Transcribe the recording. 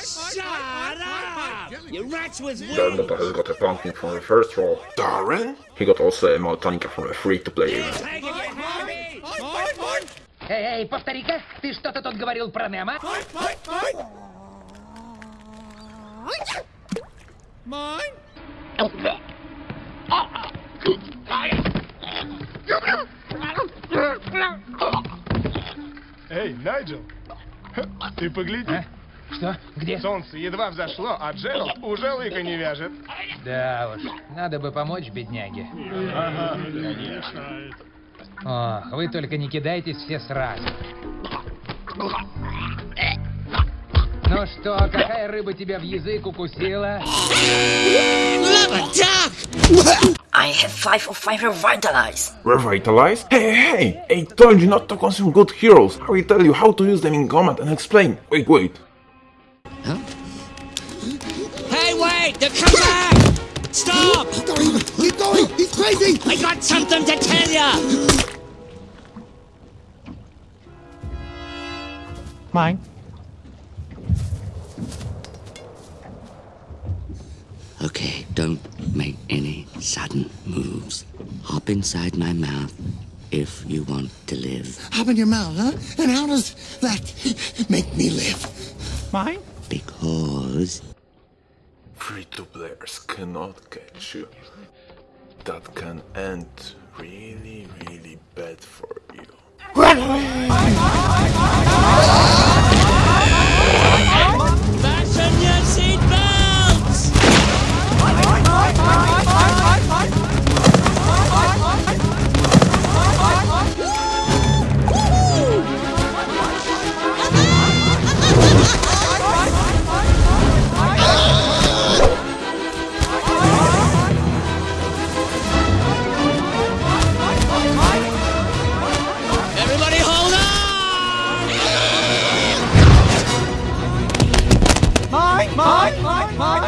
Shut up! Your rats was Darren Luther has got a pumpkin from the first roll. Darren? He got also a Maltonica from a free-to-play event. Эй, эй, повтори-ка, ты что-то тут говорил про Немо? Эй, Найджел, ты погляди. А? Что? Где? Солнце едва взошло, а Джеральд уже лыка не вяжет. Да уж, надо бы помочь бедняге. Ох, вы только не кидайтесь все сразу. Ну что, какая рыба тебя в язык укусила? I have five of five revitalize. Revitalize? Hey, hey, hey! I told you not to consume good heroes. I will tell you how to use them in combat and explain. Wait, wait. Hey, wait! They're coming back! Stop! Keep going! Keep going! He's crazy! I got something to tell you! Mine. Don't make any sudden moves. Hop inside my mouth if you want to live. Hop in your mouth, huh? And how does that make me live? Mine? Because Free-to-players cannot catch you. That can end Mom.